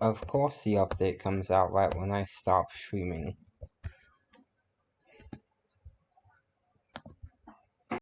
Of course the update comes out right when I stop streaming.